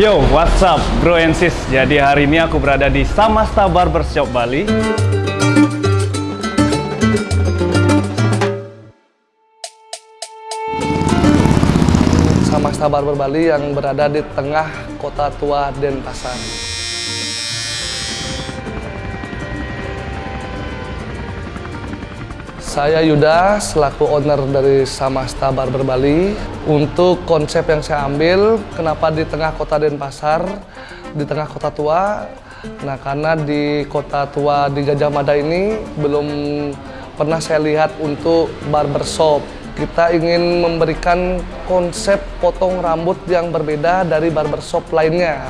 Yo, what's up bro and sis? Jadi hari ini aku berada di Samasta Barbershop Bali. Samasta Barber Bali yang berada di tengah kota tua Denpasar. Saya Yuda, selaku owner dari Samasta Barber Bali. Untuk konsep yang saya ambil, kenapa di tengah kota Denpasar, di tengah kota tua? Nah, karena di kota tua di Gajah Mada ini belum pernah saya lihat untuk barbershop. Kita ingin memberikan konsep potong rambut yang berbeda dari barbershop lainnya.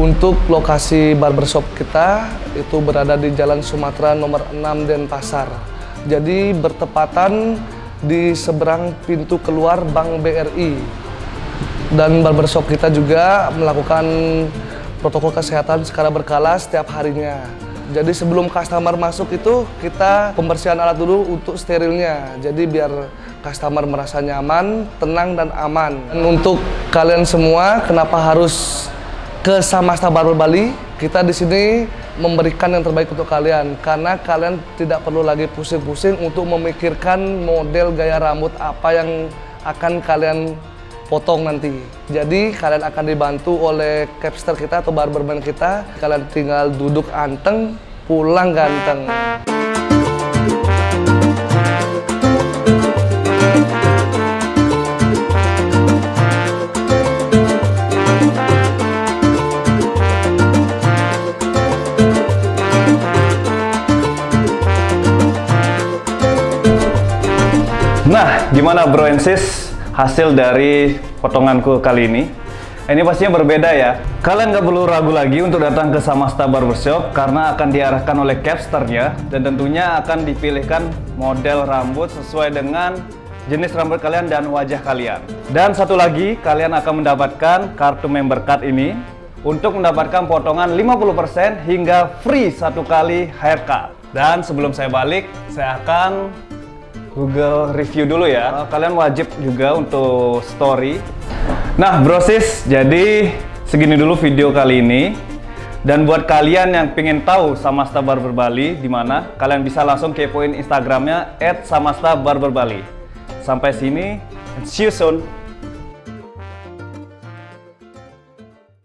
Untuk lokasi barbershop kita itu berada di Jalan Sumatera nomor 6 Denpasar. Jadi bertepatan di seberang pintu keluar Bank BRI. Dan barbershop kita juga melakukan protokol kesehatan secara berkala setiap harinya. Jadi sebelum customer masuk itu kita pembersihan alat dulu untuk sterilnya. Jadi biar customer merasa nyaman, tenang dan aman. Dan untuk kalian semua kenapa harus ke Samasta Barber Bali? Kita di sini memberikan yang terbaik untuk kalian karena kalian tidak perlu lagi pusing-pusing untuk memikirkan model gaya rambut apa yang akan kalian potong nanti. Jadi kalian akan dibantu oleh capster kita atau barberman kita. Kalian tinggal duduk anteng, pulang ganteng. Nah, gimana bro and sis hasil dari potonganku kali ini? Ini pastinya berbeda ya. Kalian nggak perlu ragu lagi untuk datang ke Samasta Barbershop karena akan diarahkan oleh capsternya dan tentunya akan dipilihkan model rambut sesuai dengan jenis rambut kalian dan wajah kalian. Dan satu lagi, kalian akan mendapatkan kartu member card ini untuk mendapatkan potongan 50% hingga free satu kali haircut. Dan sebelum saya balik, saya akan Google review dulu ya. Kalian wajib juga untuk story. Nah, brosis, jadi segini dulu video kali ini. Dan buat kalian yang pengen tahu Samasta Barber Bali di mana, kalian bisa langsung kepoin Instagramnya @samasta_barber_bali. Sampai sini, and see you soon.